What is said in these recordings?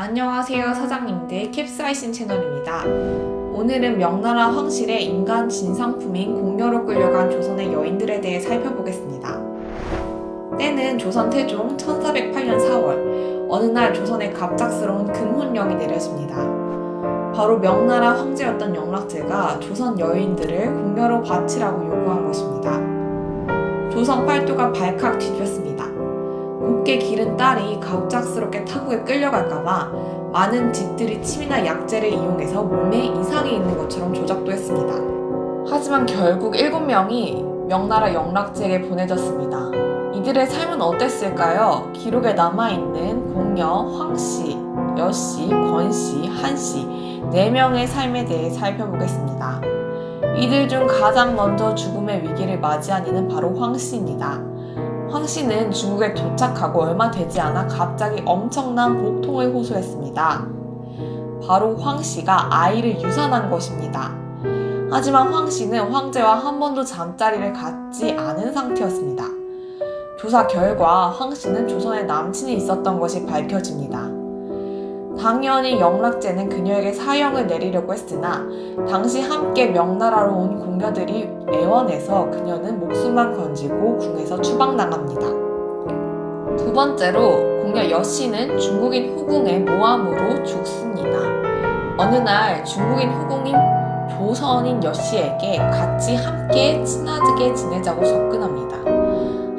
안녕하세요 사장님들 캡사이신 채널입니다. 오늘은 명나라 황실의 인간 진상품인 공녀로 끌려간 조선의 여인들에 대해 살펴보겠습니다. 때는 조선 태종 1408년 4월 어느 날 조선에 갑작스러운 금혼령이 내려집니다. 바로 명나라 황제였던 영락제가 조선 여인들을 공녀로 바치라고 요구한 것입니다. 조선 팔도가 발칵 뒤집혔습니다. 곱게 기른 딸이 갑작스럽게 타국에 끌려갈까봐 많은 집들이 침이나 약재를 이용해서 몸에 이상이 있는 것처럼 조작도 했습니다. 하지만 결국 7명이 명나라 영락제에게 보내졌습니다. 이들의 삶은 어땠을까요? 기록에 남아있는 공녀, 황씨, 여씨, 권씨, 한씨 4명의 삶에 대해 살펴보겠습니다. 이들 중 가장 먼저 죽음의 위기를 맞이한 이는 바로 황씨입니다. 황 씨는 중국에 도착하고 얼마 되지 않아 갑자기 엄청난 복통을 호소했습니다. 바로 황 씨가 아이를 유산한 것입니다. 하지만 황 씨는 황제와 한 번도 잠자리를 갖지 않은 상태였습니다. 조사 결과 황 씨는 조선에 남친이 있었던 것이 밝혀집니다. 당연히 영락제는 그녀에게 사형을 내리려고 했으나 당시 함께 명나라로 온 공녀들이 애원해서 그녀는 목숨만 건지고 궁에서 추방당합니다. 두 번째로 공녀 여씨는 중국인 후궁의 모함으로 죽습니다. 어느 날 중국인 후궁인 조선인 여씨에게 같이 함께 친하게 지내자고 접근합니다.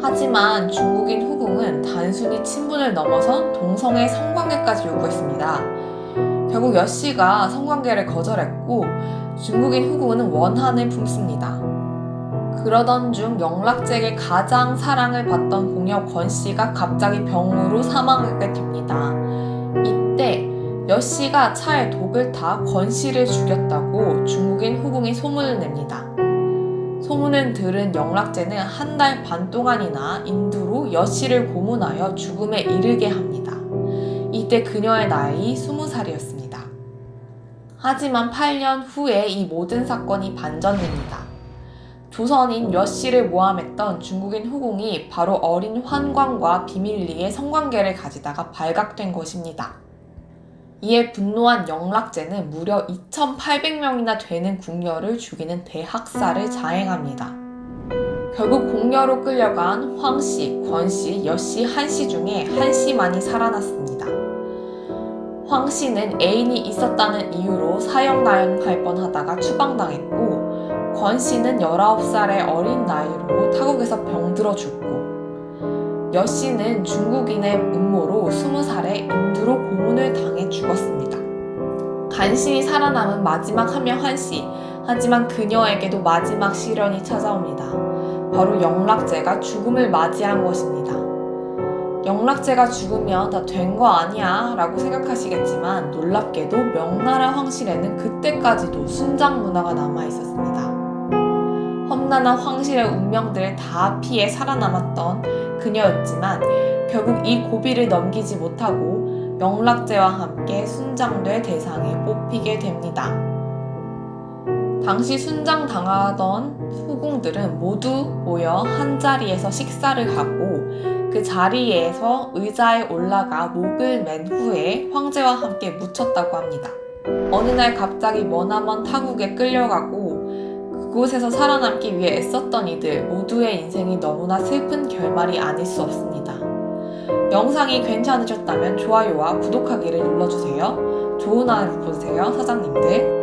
하지만 중국인 후궁은 단순히 친분을 넘어선 동성애 성관계까지 요구했습니다. 결국 여씨가 성관계를 거절했고 중국인 후궁은 원한을 품습니다. 그러던 중 영락제에게 가장 사랑을 받던 공여 권씨가 갑자기 병으로 사망하게 됩니다. 이때 여씨가 차에 독을 타 권씨를 죽였다고 중국인 후궁이 소문을 냅니다. 소문을 들은 영락제는 한 달 반 동안이나 인두로 여씨를 고문하여 죽음에 이르게 합니다. 이때 그녀의 나이 20살이었습니다. 하지만 8년 후에 이 모든 사건이 반전됩니다. 조선인 여씨를 모함했던 중국인 후궁이 바로 어린 환광과 비밀리에 성관계를 가지다가 발각된 것입니다. 이에 분노한 영락제는 무려 2,800명이나 되는 궁녀를 죽이는 대학살을 자행합니다. 결국 공녀로 끌려간 황씨, 권씨, 여씨, 한씨 중에 한씨만이 살아났습니다. 황씨는 애인이 있었다는 이유로 사형당할 뻔하다가 추방당했고 권씨는 19살의 어린 나이로 타국에서 병들어 죽고 여씨는 중국인의 음모로 20살에 인두로 고문을 당해 죽었습니다. 간신히 살아남은 마지막 한 명 한씨 하지만 그녀에게도 마지막 시련이 찾아옵니다. 바로 영락제가 죽음을 맞이한 것입니다. 영락제가 죽으면 다 된 거 아니야 라고 생각하시겠지만 놀랍게도 명나라 황실에는 그때까지도 순장 문화가 남아 있었습니다. 험난한 황실의 운명들을 다 피해 살아남았던 그녀였지만 결국 이 고비를 넘기지 못하고 영락제와 함께 순장될 대상에 뽑히게 됩니다. 당시 순장당하던 후궁들은 모두 모여 한자리에서 식사를 하고 그 자리에서 의자에 올라가 목을 맨 후에 황제와 함께 묻혔다고 합니다. 어느 날 갑자기 머나먼 타국에 끌려가고 그곳에서 살아남기 위해 애썼던 이들 모두의 인생이 너무나 슬픈 결말이 아닐 수 없습니다. 영상이 괜찮으셨다면 좋아요와 구독하기를 눌러주세요. 좋은 하루 보세요, 사장님들.